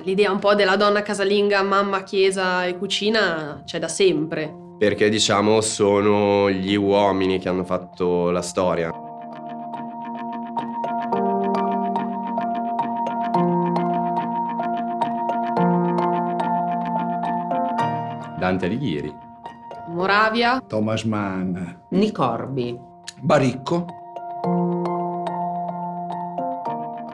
L'idea un po' della donna casalinga, mamma, chiesa e cucina c'è da sempre. Perché diciamo sono gli uomini che hanno fatto la storia. Dante Alighieri. Moravia, Thomas Mann, Nicorbi. Baricco,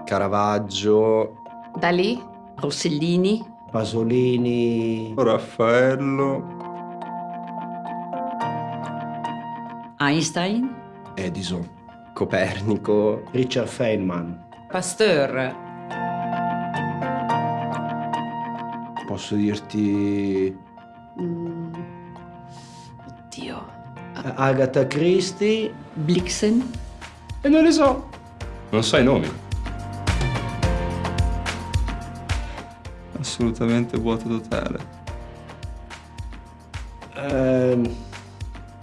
Caravaggio, Dalì, Rossellini. Pasolini, Raffaello, Einstein. Edison. Copernico, Richard Feynman. Pasteur. Posso dirti mm, oddio, Agatha Christie, Blixen. E non le so. Non so i nomi. Assolutamente vuoto totale. ehm,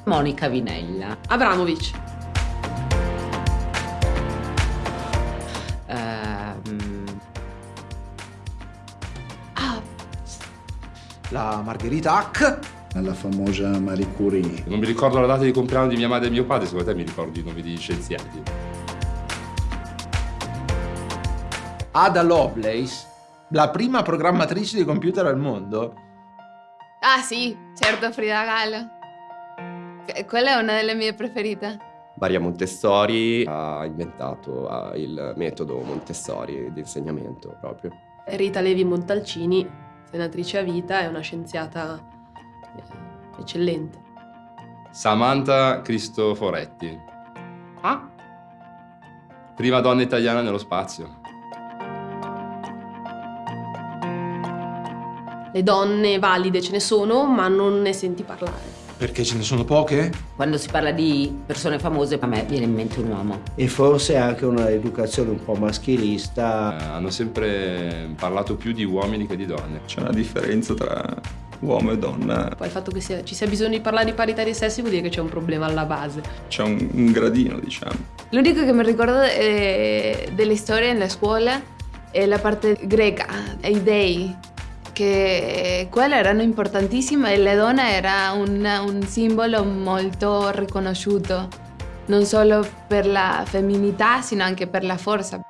Monica Vinella. Abramovic, Ehm, ah, La Margherita Hack, la famosa Marie Curie. Non mi ricordo la data di compleanno di mia madre e mio padre, secondo te mi ricordi i nomi di scienziati? Ada Lovelace, la prima programmatrice di computer al mondo. Ah sì, certo Frida Kahlo. Que- Quella è una delle mie preferite. Maria Montessori ha inventato il metodo Montessori di insegnamento proprio. Rita Levi Montalcini, senatrice a vita, è una scienziata eh, eccellente. Samantha Cristoforetti. Ah? Prima donna italiana nello spazio. Le donne valide ce ne sono, ma non ne senti parlare. Perché ce ne sono poche? quando si parla di persone famose, a me viene in mente un uomo. E forse anche una educazione un po' Eh, maschilista. hanno sempre parlato più di uomini che di donne. C'è una differenza tra uomo e donna. Poi il fatto che sia- ci sia bisogno di parlare di parità dei sessi vuol dire che c'è un problema alla base. C'è un, un gradino, diciamo. L'unico che mi ricordo eh, delle storie nella scuola è la parte greca, i dei, che quelle erano importantissime e la donna era un, un simbolo molto riconosciuto, non solo per la femminilità, sino anche per la forza.